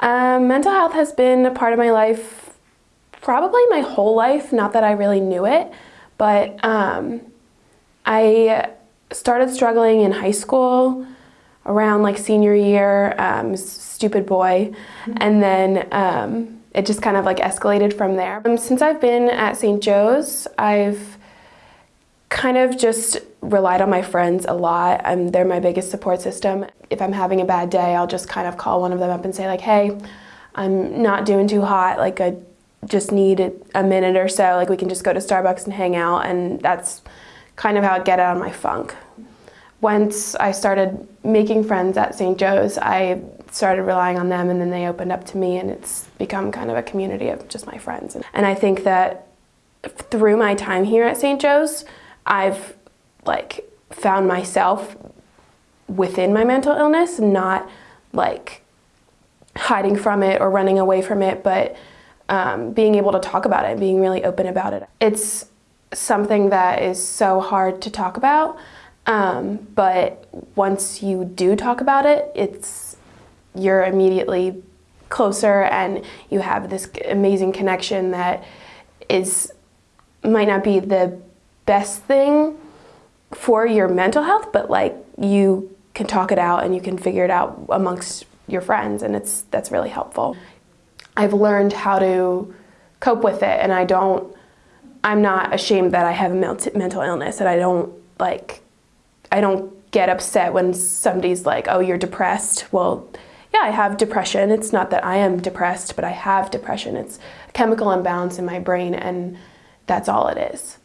Um, mental health has been a part of my life probably my whole life, not that I really knew it, but um, I started struggling in high school around like senior year, um, stupid boy, and then um, it just kind of like escalated from there. Um, since I've been at St. Joe's, I've kind of just relied on my friends a lot. Um, they're my biggest support system. If I'm having a bad day, I'll just kind of call one of them up and say like, hey, I'm not doing too hot, like I just need a minute or so, like we can just go to Starbucks and hang out, and that's kind of how I get out of my funk. Once I started making friends at St. Joe's, I started relying on them and then they opened up to me and it's become kind of a community of just my friends. And I think that through my time here at St. Joe's, I've like found myself within my mental illness, not like hiding from it or running away from it, but um, being able to talk about it, being really open about it. It's something that is so hard to talk about, um, but once you do talk about it, it's you're immediately closer and you have this amazing connection that is might not be the best thing for your mental health, but like you can talk it out and you can figure it out amongst your friends and it's that's really helpful. I've learned how to cope with it and I don't I'm not ashamed that I have a mental illness and I don't like I don't get upset when somebody's like, "Oh, you're depressed." Well, yeah, I have depression. It's not that I am depressed, but I have depression. It's a chemical imbalance in my brain and that's all it is.